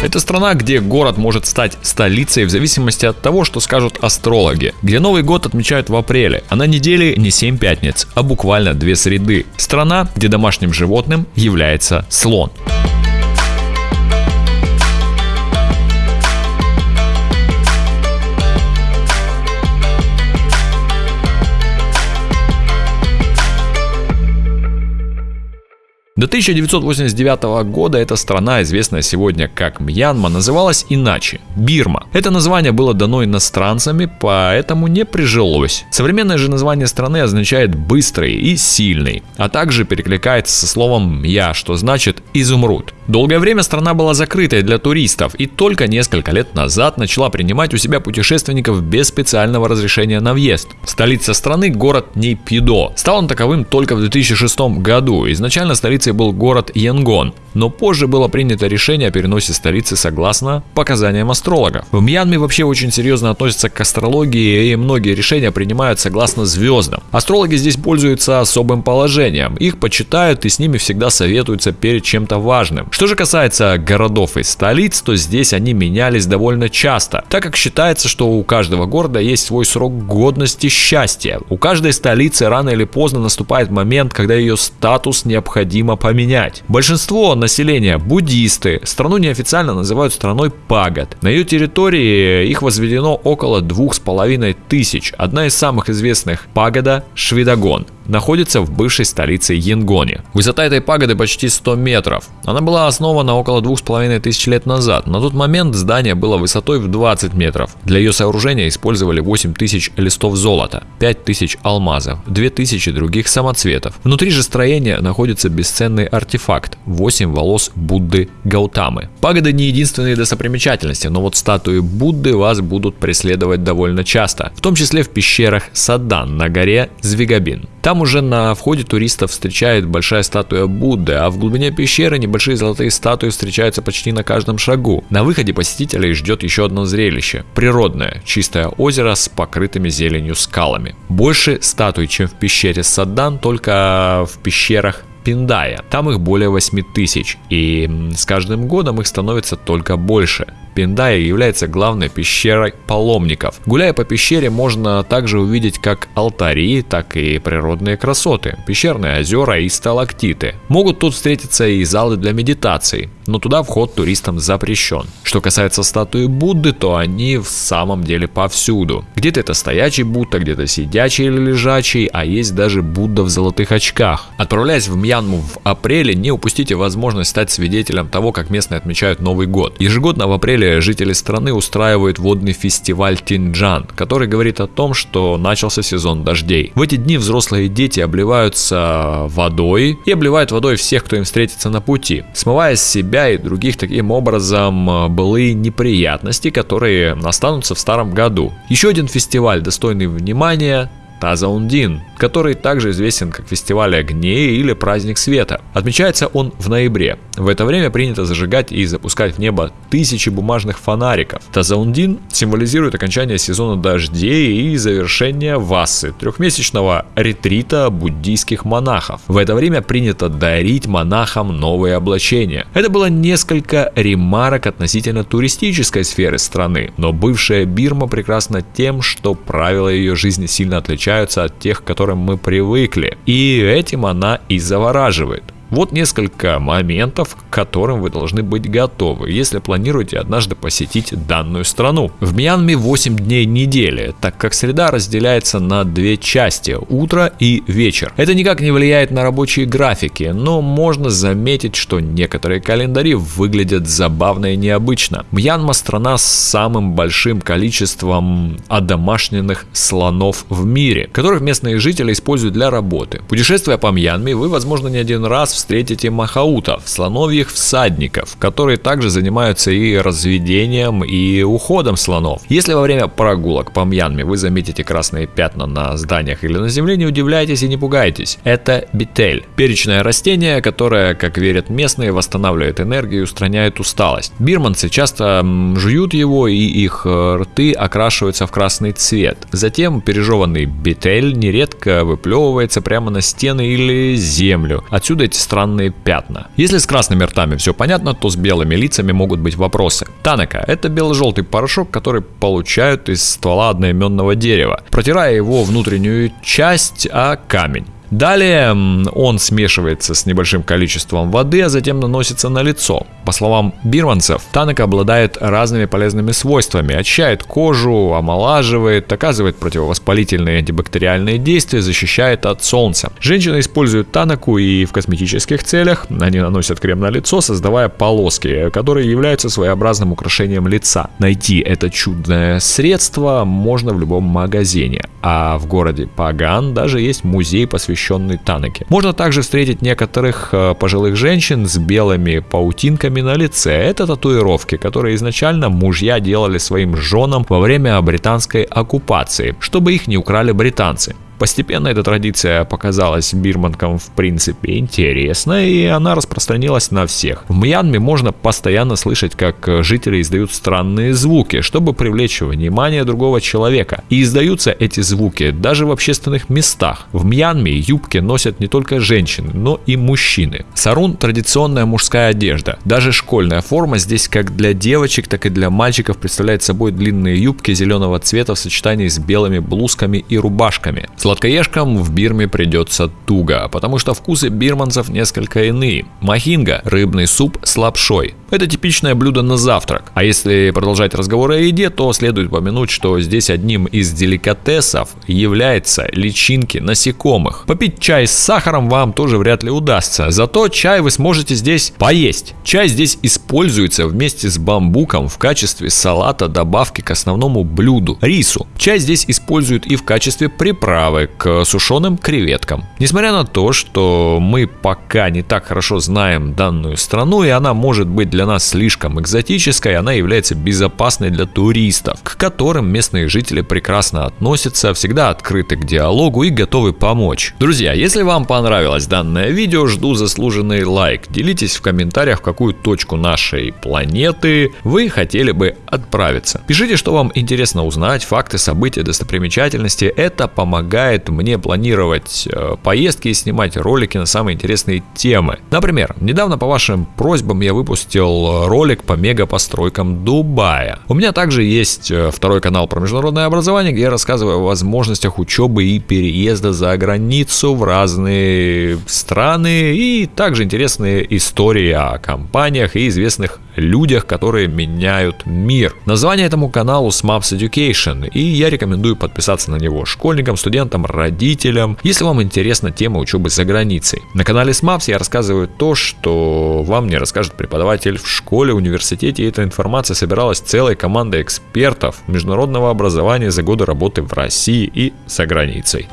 Это страна, где город может стать столицей в зависимости от того, что скажут астрологи. Где Новый год отмечают в апреле, а на неделе не 7 пятниц, а буквально 2 среды. Страна, где домашним животным является слон. До 1989 года эта страна, известная сегодня как Мьянма, называлась иначе – Бирма. Это название было дано иностранцами, поэтому не прижилось. Современное же название страны означает «быстрый» и «сильный», а также перекликается со словом «мья», что значит «изумруд». Долгое время страна была закрытой для туристов и только несколько лет назад начала принимать у себя путешественников без специального разрешения на въезд. Столица страны – город Нейпидо. Стал он таковым только в 2006 году. Изначально столицей столицей был город Янгон, но позже было принято решение о переносе столицы согласно показаниям астрологов. В Мьянме вообще очень серьезно относятся к астрологии и многие решения принимают согласно звездам. Астрологи здесь пользуются особым положением, их почитают и с ними всегда советуются перед чем-то важным. Что же касается городов и столиц, то здесь они менялись довольно часто, так как считается, что у каждого города есть свой срок годности счастья. У каждой столицы рано или поздно наступает момент, когда ее статус необходимо поменять. Большинство населения буддисты, страну неофициально называют страной пагод. На ее территории их возведено около двух с половиной тысяч. Одна из самых известных пагода Швидагон находится в бывшей столице Янгоне. Высота этой пагоды почти 100 метров. Она была основана около 2500 лет назад. На тот момент здание было высотой в 20 метров. Для ее сооружения использовали 8000 листов золота, 5000 алмазов, 2000 других самоцветов. Внутри же строения находится бесценный артефакт – 8 волос Будды Гаутамы. Пагоды не единственные достопримечательности, но вот статуи Будды вас будут преследовать довольно часто, в том числе в пещерах Садан на горе Звигабин. Там уже на входе туристов встречает большая статуя Будды, а в глубине пещеры небольшие золотые статуи встречаются почти на каждом шагу. На выходе посетителей ждет еще одно зрелище – природное, чистое озеро с покрытыми зеленью скалами. Больше статуй, чем в пещере Садан, только в пещерах Пиндая. Там их более 8 тысяч, и с каждым годом их становится только больше. Пиндая является главной пещерой паломников. Гуляя по пещере, можно также увидеть как алтари, так и природные красоты, пещерные озера и сталактиты. Могут тут встретиться и залы для медитации, но туда вход туристам запрещен. Что касается статуи Будды, то они в самом деле повсюду. Где-то это стоячий Будда, где-то сидячий или лежачий, а есть даже Будда в золотых очках. Отправляясь в Мьянму в апреле, не упустите возможность стать свидетелем того, как местные отмечают Новый год. Ежегодно в апреле жители страны устраивают водный фестиваль Тинджан, который говорит о том, что начался сезон дождей. В эти дни взрослые дети обливаются водой и обливают водой всех, кто им встретится на пути, смывая с себя и других таким образом э, былые неприятности, которые останутся в старом году. Еще один фестиваль, достойный внимания, Тазаундин, который также известен как фестиваль огней или праздник света. Отмечается он в ноябре. В это время принято зажигать и запускать в небо тысячи бумажных фонариков. Тазаундин символизирует окончание сезона дождей и завершение васы, трехмесячного ретрита буддийских монахов. В это время принято дарить монахам новые облачения. Это было несколько ремарок относительно туристической сферы страны, но бывшая Бирма прекрасна тем, что правила ее жизни сильно отличаются отличаются от тех, к которым мы привыкли. И этим она и завораживает. Вот несколько моментов, к которым вы должны быть готовы, если планируете однажды посетить данную страну. В Мьянме 8 дней недели, так как среда разделяется на две части – утро и вечер. Это никак не влияет на рабочие графики, но можно заметить, что некоторые календари выглядят забавно и необычно. Мьянма – страна с самым большим количеством одомашненных слонов в мире, которых местные жители используют для работы. Путешествуя по Мьянме, вы, возможно, не один раз встретите махаутов, слоновьих всадников, которые также занимаются и разведением, и уходом слонов. Если во время прогулок по Мьянме вы заметите красные пятна на зданиях или на земле, не удивляйтесь и не пугайтесь. Это битель, перечное растение, которое, как верят местные, восстанавливает энергию и устраняет усталость. Бирманцы часто жуют его, и их э, рты окрашиваются в красный цвет. Затем пережеванный битель нередко выплевывается прямо на стены или землю. Отсюда эти странные пятна. Если с красными ртами все понятно, то с белыми лицами могут быть вопросы. Танака – это бело-желтый порошок, который получают из ствола одноименного дерева, протирая его внутреннюю часть о камень. Далее он смешивается с небольшим количеством воды, а затем наносится на лицо. По словам бирманцев, танок обладает разными полезными свойствами, очищает кожу, омолаживает, оказывает противовоспалительные и антибактериальные действия, защищает от солнца. Женщины используют танаку и в косметических целях. Они наносят крем на лицо, создавая полоски, которые являются своеобразным украшением лица. Найти это чудное средство можно в любом магазине. А в городе Паган даже есть музей, посвященный Танаке. Можно также встретить некоторых э, пожилых женщин с белыми паутинками на лице. Это татуировки, которые изначально мужья делали своим женам во время британской оккупации, чтобы их не украли британцы. Постепенно эта традиция показалась бирманкам в принципе интересной, и она распространилась на всех. В Мьянме можно постоянно слышать, как жители издают странные звуки, чтобы привлечь внимание другого человека. И издаются эти звуки даже в общественных местах. В Мьянме юбки носят не только женщины, но и мужчины. Сарун – традиционная мужская одежда. Даже школьная форма здесь как для девочек, так и для мальчиков представляет собой длинные юбки зеленого цвета в сочетании с белыми блузками и рубашками. Сладкоежкам в Бирме придется туго, потому что вкусы бирманцев несколько иные. Махинга – рыбный суп с лапшой. Это типичное блюдо на завтрак. А если продолжать разговор о еде, то следует упомянуть, что здесь одним из деликатесов является личинки насекомых. Попить чай с сахаром вам тоже вряд ли удастся, зато чай вы сможете здесь поесть. Чай здесь используется вместе с бамбуком в качестве салата добавки к основному блюду – рису. Чай здесь используют и в качестве приправы к сушеным креветкам. Несмотря на то, что мы пока не так хорошо знаем данную страну и она может быть для для нас слишком экзотической, она является безопасной для туристов, к которым местные жители прекрасно относятся, всегда открыты к диалогу и готовы помочь. Друзья, если вам понравилось данное видео, жду заслуженный лайк. Делитесь в комментариях, в какую точку нашей планеты вы хотели бы отправиться. Пишите, что вам интересно узнать, факты, события, достопримечательности. Это помогает мне планировать э, поездки и снимать ролики на самые интересные темы. Например, недавно по вашим просьбам я выпустил выпустил ролик по мегапостройкам Дубая. У меня также есть э, второй канал про международное образование, где я рассказываю о возможностях учебы и переезда за границу в разные страны и также интересные истории о компаниях и известных людях, которые меняют мир. Название этому каналу SMAPS Education, и я рекомендую подписаться на него школьникам, студентам, родителям, если вам интересна тема учебы за границей. На канале SMAPS я рассказываю то, что вам не расскажет преподаватель в школе, университете, эта информация собиралась целой командой экспертов международного образования за годы работы в России и за границей.